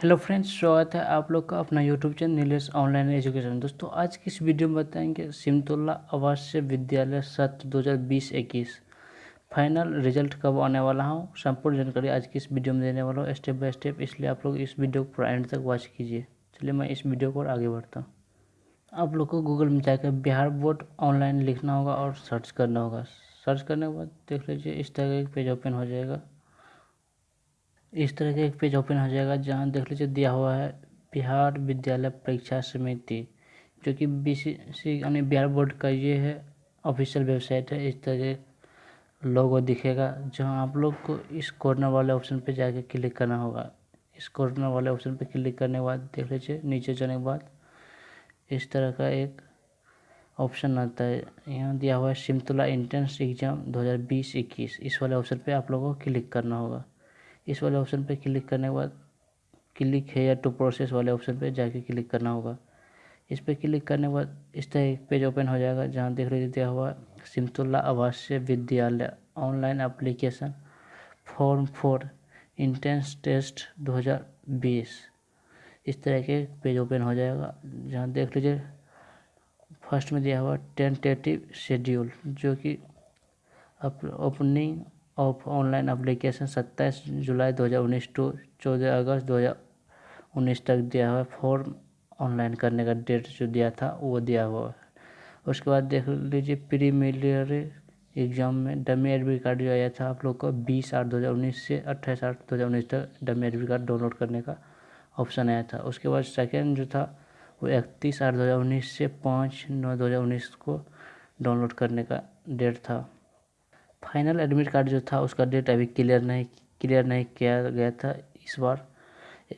Hello friends, स्वागत है आप लोग का अपना YouTube channel Nilesh online education. दोस्तों, आज की इस वीडियो में बताएँगे सिमतोला आवासीय विद्यालय सत्र 2020-21 फाइनल रिज़ल्ट कब आने वाला हूँ, संपूर्ण जानकारी आज की इस वीडियो में देने वाला हूँ। स्टेप बाय स्टेप, इसलिए आप लोग इस वीडियो को पूरा एंड तक वॉच कीजिए। चलिए मैं इस वीडियो को आगे बढ़ता हूँ। आप लोग को गूगल में जाकर बिहार बोर्ड ऑनलाइन लिखना होगा और सर्च करना होगा। सर्च करने के बाद देख लीजिए, इस तरह का पेज ओपन हो जाएगा। इस तरह का एक पेज ओपन हो जाएगा जहाँ देख लीजिए दिया हुआ है बिहार विद्यालय परीक्षा समिति, जो कि बी सी यानी बिहार बोर्ड का ये है ऑफिशियल वेबसाइट है। इस तरह के लोगो दिखेगा जहाँ आप लोग को इस कॉर्नर वाले ऑप्शन पे जाके क्लिक करना होगा। इस कॉर्नर वाले ऑप्शन पे क्लिक करने के बाद देख लीजिए नीचे जाने के बाद इस तरह का एक ऑप्शन आता है। यहाँ दिया हुआ है सिमतुला इंट्रेंस एग्ज़ाम 2020-21 इस वाले ऑप्शन पे आप लोगों को क्लिक करना होगा। इस वाले ऑप्शन पे क्लिक करने के बाद क्लिक है या टू प्रोसेस वाले ऑप्शन पे जाके क्लिक करना होगा। इस पर क्लिक करने के बाद इस तरह एक पेज ओपन हो जाएगा जहाँ देख लीजिए दिया हुआ Simultala Awasiya Vidyalaya online application form for entrance test 2020 इस तरह के पेज ओपन हो जाएगा जहाँ देख लीजिए फ़र्स्ट में दिया हुआ टेंटेटिव शेड्यूल जो कि ओपनिंग ऑफ़ ऑनलाइन अप्लीकेशन सत्ताईस जुलाई 2019 टू चौदह अगस्त 2019 तक दिया हुआ फॉर्म ऑनलाइन करने का डेट जो दिया था, वो दिया हुआ है। उसके बाद देख लीजिए प्रीमिलरी एग्ज़ाम में डमी एडमिट कार्ड जो आया था, आप लोग को बीस आठ दो हज़ार उन्नीस से अट्ठाईस आठ दो हज़ार उन्नीस तक डमी एडमिट कार्ड डाउनलोड करने का ऑप्शन आया था। उसके बाद सेकेंड जो था, वो इकतीस आठ दो हज़ार उन्नीस से पाँच नौ दो हज़ार उन्नीस को डाउनलोड करने का डेट था। फाइनल एडमिट कार्ड जो था, उसका डेट अभी क्लियर नहीं क्लियर नहीं किया गया था इस बार।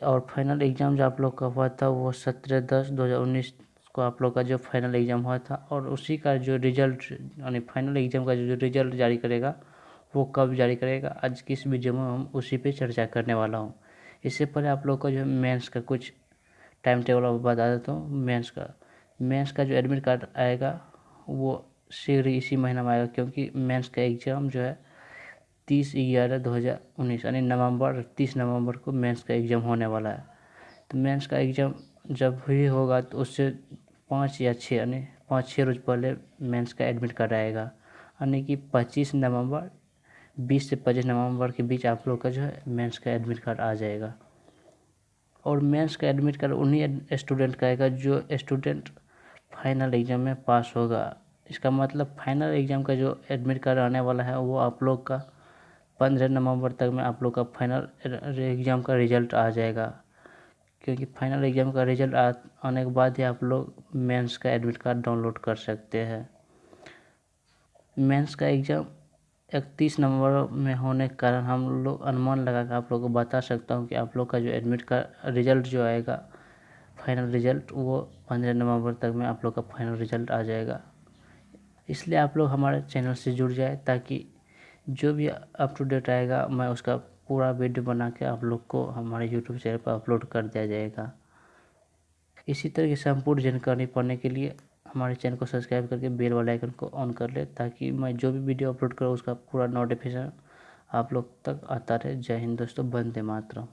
और फाइनल एग्ज़ाम जो आप लोग का हुआ था, वो सत्रह दस दो हज़ार उन्नीस को आप लोग का जो फाइनल एग्ज़ाम हुआ था, और उसी का जो रिज़ल्ट, यानी फाइनल एग्ज़ाम का जो रिज़ल्ट जारी करेगा, वो कब जारी करेगा, आज की इस वीडियो में हम उसी पे चर्चा करने वाला हूँ। इससे पहले आप लोग का जो मेंस का कुछ टाइम टेबल बता देता हूँ। मेंस का मेंस का जो एडमिट कार्ड आएगा, वो शीघ्र इसी महीना में आएगा, क्योंकि मेंस का एग्ज़ाम जो है तीस ग्यारह दो हज़ार उन्नीस, यानी नवंबर, तीस नवंबर को मेंस का एग्ज़ाम होने वाला है। तो मेंस का एग्ज़ाम जब भी होगा तो उससे पाँच या छः, यानी पाँच, छः रोज़ पहले मेंस का एडमिट कार्ड आएगा यानी कि पच्चीस नवंबर, बीस से पच्चीस नवंबर के बीच आप लोग का जो है मेंस का एडमिट कार्ड आ जाएगा। और मेंस का एडमिट कार्ड उन्हीं स्टूडेंट का आएगा जो स्टूडेंट फाइनल एग्ज़ाम में पास होगा। इसका मतलब फाइनल एग्ज़ाम का जो एडमिट कार्ड आने वाला है, वो आप लोग का पंद्रह नवंबर तक में आप लोग का फाइनल एग्ज़ाम का रिज़ल्ट आ जाएगा। क्योंकि फाइनल एग्ज़ाम का रिज़ल्ट आने के बाद ही आप लोग मेंस का एडमिट कार्ड डाउनलोड कर सकते हैं। मेंस का एग्ज़ाम इकतीस नवंबर में होने के कारण हम लोग अनुमान लगा कर आप लोग को बता सकता हूँ कि आप लोग का जो एडमिट का रिज़ल्ट जो आएगा फाइनल रिज़ल्ट वो पंद्रह नवंबर तक में आप लोग का फाइनल रिज़ल्ट आ जाएगा। इसलिए आप लोग हमारे चैनल से जुड़ जाए ताकि जो भी अप टू डेट आएगा, मैं उसका पूरा वीडियो बना के आप लोग को हमारे यूट्यूब चैनल पर अपलोड कर दिया जाएगा। इसी तरह की संपूर्ण जानकारी पाने के लिए हमारे चैनल को सब्सक्राइब करके बेल वाले आइकन को ऑन कर ले ताकि मैं जो भी वीडियो अपलोड करूँ, उसका पूरा नोटिफिकेशन आप लोग तक आता रहे। जय हिंद दोस्तों बंदे मातरम।